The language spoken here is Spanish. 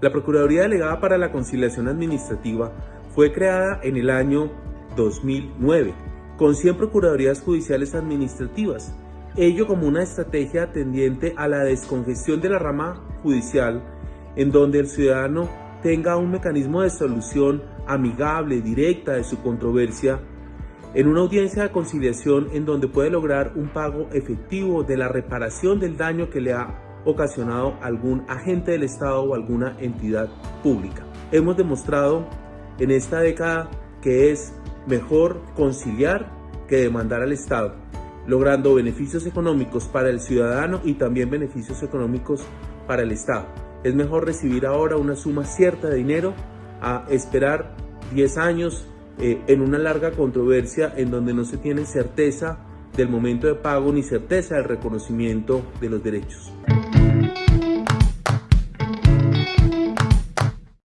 La Procuraduría Delegada para la Conciliación Administrativa fue creada en el año 2009, con 100 Procuradurías Judiciales Administrativas, ello como una estrategia tendiente a la descongestión de la rama judicial, en donde el ciudadano tenga un mecanismo de solución amigable, directa de su controversia, en una audiencia de conciliación en donde puede lograr un pago efectivo de la reparación del daño que le ha ocasionado algún agente del Estado o alguna entidad pública. Hemos demostrado en esta década que es mejor conciliar que demandar al Estado, logrando beneficios económicos para el ciudadano y también beneficios económicos para el Estado. Es mejor recibir ahora una suma cierta de dinero a esperar 10 años eh, en una larga controversia en donde no se tiene certeza del momento de pago ni certeza del reconocimiento de los derechos.